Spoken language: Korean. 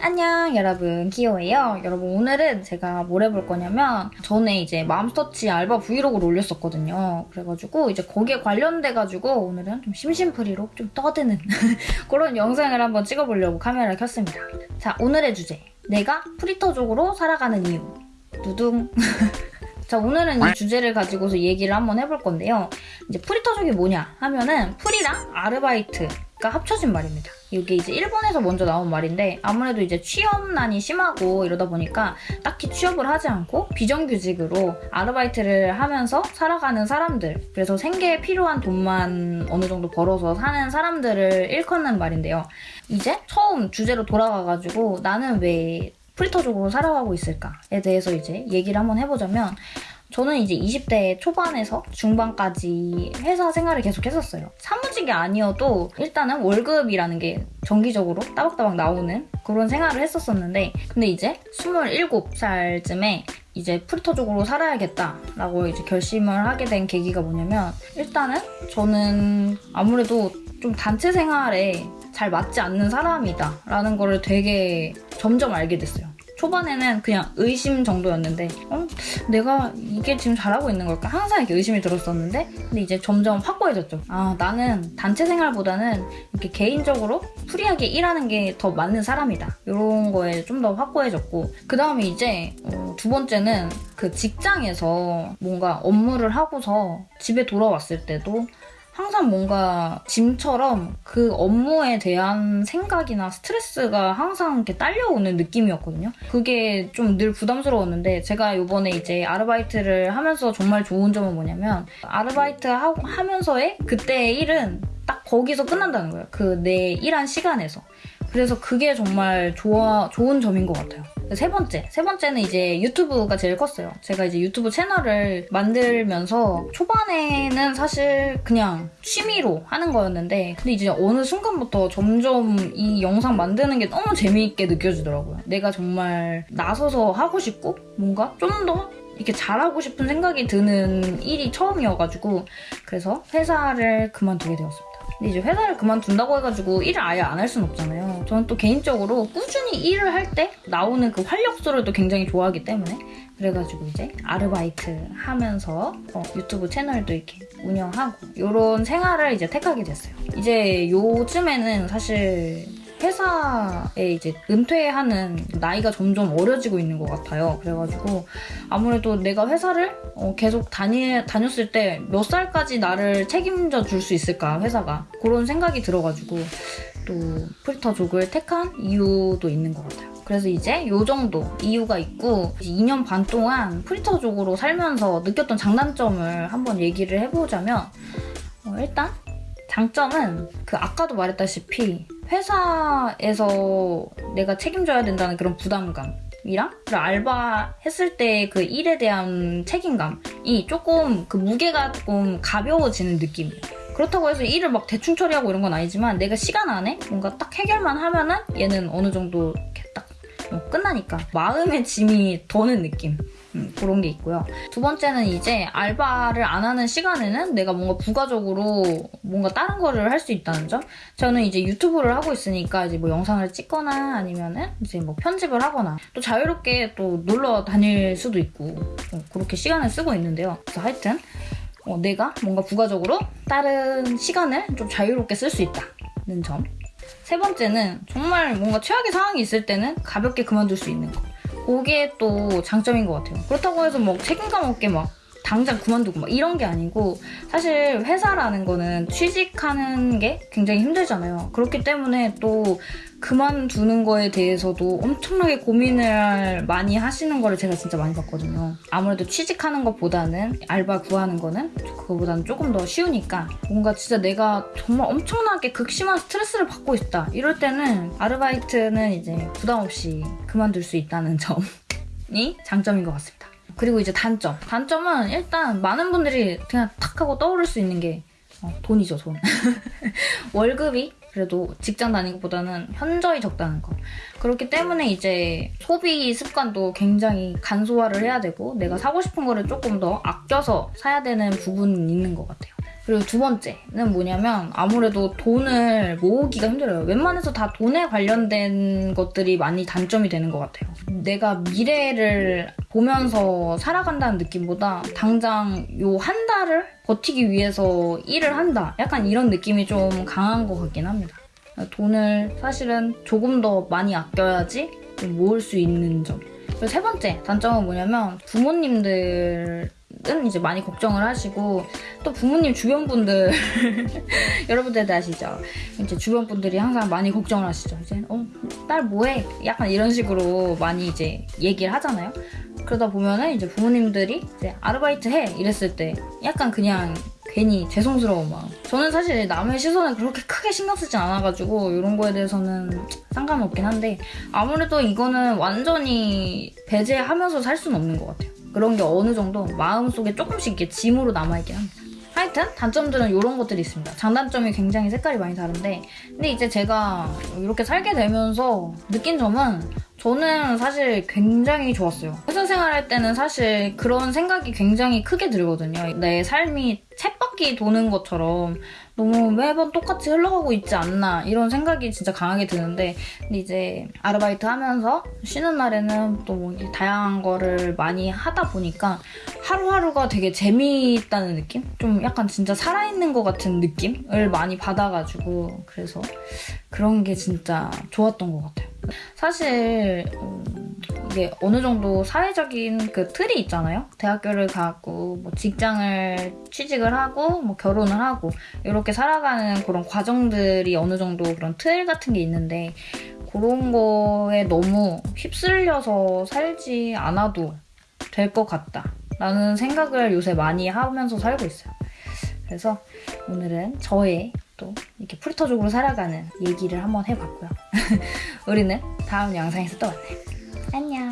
안녕 여러분. 기호예요. 여러분 오늘은 제가 뭘 해볼 거냐면 전에 이제 맘스터치 알바 브이로그를 올렸었거든요. 그래가지고 이제 거기에 관련돼가지고 오늘은 좀 심심풀이로 좀 떠드는 그런 영상을 한번 찍어보려고 카메라를 켰습니다. 자 오늘의 주제. 내가 프리터족으로 살아가는 이유. 두둥. 자 오늘은 이 주제를 가지고서 얘기를 한번 해볼 건데요. 이제 프리터족이 뭐냐 하면은 프리랑 아르바이트가 합쳐진 말입니다 이게 이제 일본에서 먼저 나온 말인데 아무래도 이제 취업난이 심하고 이러다 보니까 딱히 취업을 하지 않고 비정규직으로 아르바이트를 하면서 살아가는 사람들 그래서 생계에 필요한 돈만 어느 정도 벌어서 사는 사람들을 일컫는 말인데요. 이제 처음 주제로 돌아가가지고 나는 왜 프리터적으로 살아가고 있을까에 대해서 이제 얘기를 한번 해보자면 저는 이제 20대 초반에서 중반까지 회사 생활을 계속 했었어요. 사무직이 아니어도 일단은 월급이라는 게 정기적으로 따박따박 나오는 그런 생활을 했었었는데 근데 이제 27살쯤에 이제 프리터족으로 살아야겠다라고 이제 결심을 하게 된 계기가 뭐냐면 일단은 저는 아무래도 좀 단체 생활에 잘 맞지 않는 사람이다 라는 거를 되게 점점 알게 됐어요. 초반에는 그냥 의심 정도였는데 어? 내가 이게 지금 잘하고 있는 걸까? 항상 이렇게 의심이 들었었는데 근데 이제 점점 확고해졌죠. 아 나는 단체 생활보다는 이렇게 개인적으로 프리하게 일하는 게 더 맞는 사람이다. 이런 거에 좀 더 확고해졌고 그 다음에 이제 어, 두 번째는 그 직장에서 뭔가 업무를 하고서 집에 돌아왔을 때도 항상 뭔가 짐처럼 그 업무에 대한 생각이나 스트레스가 항상 이렇게 딸려오는 느낌이었거든요. 그게 좀 늘 부담스러웠는데 제가 이번에 이제 아르바이트를 하면서 정말 좋은 점은 뭐냐면 아르바이트 하, 하면서의 그때의 일은 딱 거기서 끝난다는 거예요. 그 내 일한 시간에서. 그래서 그게 정말 좋아, 좋은 점인 것 같아요. 세 번째. 세 번째는 이제 유튜브가 제일 컸어요. 제가 이제 유튜브 채널을 만들면서 초반에는 사실 그냥 취미로 하는 거였는데 근데 이제 어느 순간부터 점점 이 영상 만드는 게 너무 재미있게 느껴지더라고요. 내가 정말 나서서 하고 싶고 뭔가 좀더 이렇게 잘하고 싶은 생각이 드는 일이 처음이어가지고 그래서 회사를 그만두게 되었습니다. 근데 이제 회사를 그만둔다고 해가지고 일을 아예 안할 수는 없잖아요. 저는 또 개인적으로 꾸준히 일을 할 때 나오는 그 활력소를 또 굉장히 좋아하기 때문에 그래가지고 이제 아르바이트 하면서 어, 유튜브 채널도 이렇게 운영하고 이런 생활을 이제 택하게 됐어요. 이제 요즘에는 사실 회사에 이제 은퇴하는 나이가 점점 어려지고 있는 것 같아요. 그래가지고 아무래도 내가 회사를 어 계속 다니, 다녔을 때 몇 살까지 나를 책임져 줄 수 있을까, 회사가. 그런 생각이 들어가지고 또 프리터족을 택한 이유도 있는 것 같아요. 그래서 이제 요 정도 이유가 있고 2년 반 동안 프리터족으로 살면서 느꼈던 장단점을 한번 얘기를 해보자면 어 일단 장점은 그 아까도 말했다시피 회사에서 내가 책임져야 된다는 그런 부담감이랑 알바 했을 때 그 일에 대한 책임감이 조금 그 무게가 조금 가벼워지는 느낌이에요. 그렇다고 해서 일을 막 대충 처리하고 이런 건 아니지만 내가 시간 안에 뭔가 딱 해결만 하면은 얘는 어느 정도 끝나니까 마음의 짐이 더는 느낌 음, 그런 게 있고요. 두 번째는 이제 알바를 안 하는 시간에는 내가 뭔가 부가적으로 뭔가 다른 거를 할 수 있다는 점. 저는 이제 유튜브를 하고 있으니까 이제 뭐 영상을 찍거나 아니면은 이제 뭐 편집을 하거나 또 자유롭게 또 놀러 다닐 수도 있고 어, 그렇게 시간을 쓰고 있는데요. 그래서 하여튼 어, 내가 뭔가 부가적으로 다른 시간을 좀 자유롭게 쓸 수 있다는 점. 세 번째는 정말 뭔가 최악의 상황이 있을 때는 가볍게 그만둘 수 있는 거. 그게 또 장점인 것 같아요. 그렇다고 해서 뭐 책임감 없게 막 당장 그만두고 막 이런 게 아니고 사실 회사라는 거는 취직하는 게 굉장히 힘들잖아요. 그렇기 때문에 또 그만두는 거에 대해서도 엄청나게 고민을 많이 하시는 거를 제가 진짜 많이 봤거든요. 아무래도 취직하는 것보다는 알바 구하는 거는 그거보다는 조금 더 쉬우니까 뭔가 진짜 내가 정말 엄청나게 극심한 스트레스를 받고 있다. 이럴 때는 아르바이트는 이제 부담 없이 그만둘 수 있다는 점이 장점인 것 같습니다. 그리고 이제 단점. 단점은 일단 많은 분들이 그냥 탁 하고 떠오를 수 있는 게 어, 돈이죠, 돈. 월급이 그래도 직장 다니는 것보다는 현저히 적다는 거. 그렇기 때문에 이제 소비 습관도 굉장히 간소화를 해야 되고 내가 사고 싶은 거를 조금 더 아껴서 사야 되는 부분은 있는 것 같아요. 그리고 두 번째는 뭐냐면 아무래도 돈을 모으기가 힘들어요. 웬만해서 다 돈에 관련된 것들이 많이 단점이 되는 것 같아요. 내가 미래를 보면서 살아간다는 느낌보다 당장 요 한 달을 버티기 위해서 일을 한다. 약간 이런 느낌이 좀 강한 것 같긴 합니다. 돈을 사실은 조금 더 많이 아껴야지 좀 모을 수 있는 점. 그리고 세 번째 단점은 뭐냐면 부모님들은 이제 많이 걱정을 하시고 또 부모님 주변 분들 여러분들도 아시죠? 이제 주변 분들이 항상 많이 걱정을 하시죠. 이제 어 딸 뭐해? 약간 이런 식으로 많이 이제 얘기를 하잖아요. 그러다 보면은 이제 부모님들이 이제 아르바이트 해 이랬을 때 약간 그냥 괜히 죄송스러운 마음. 저는 사실 남의 시선을 그렇게 크게 신경 쓰진 않아가지고 이런 거에 대해서는 상관없긴 한데 아무래도 이거는 완전히 배제하면서 살 수는 없는 것 같아요. 그런 게 어느 정도 마음속에 조금씩 이렇게 짐으로 남아있긴 합니다. 하여튼 단점들은 이런 것들이 있습니다. 장단점이 굉장히 색깔이 많이 다른데 근데 이제 제가 이렇게 살게 되면서 느낀 점은 저는 사실 굉장히 좋았어요. 회사 생활할 때는 사실 그런 생각이 굉장히 크게 들거든요. 내 삶이 쳇바퀴 도는 것처럼 너무 매번 똑같이 흘러가고 있지 않나 이런 생각이 진짜 강하게 드는데 근데 이제 아르바이트 하면서 쉬는 날에는 또 뭐 다양한 거를 많이 하다 보니까 하루하루가 되게 재미있다는 느낌? 좀 약간 진짜 살아있는 것 같은 느낌을 많이 받아가지고 그래서 그런 게 진짜 좋았던 것 같아요. 사실 음, 이게 어느 정도 사회적인 그 틀이 있잖아요. 대학교를 가고 뭐 직장을 취직을 하고 뭐 결혼을 하고 이렇게 살아가는 그런 과정들이 어느 정도 그런 틀 같은 게 있는데 그런 거에 너무 휩쓸려서 살지 않아도 될 것 같다. 라는 생각을 요새 많이 하면서 살고 있어요. 그래서 오늘은 저의 또 이렇게 풀터적으로 살아가는 얘기를 한번 해봤고요. 우리는 다음 영상에서 또 만나요. 안녕.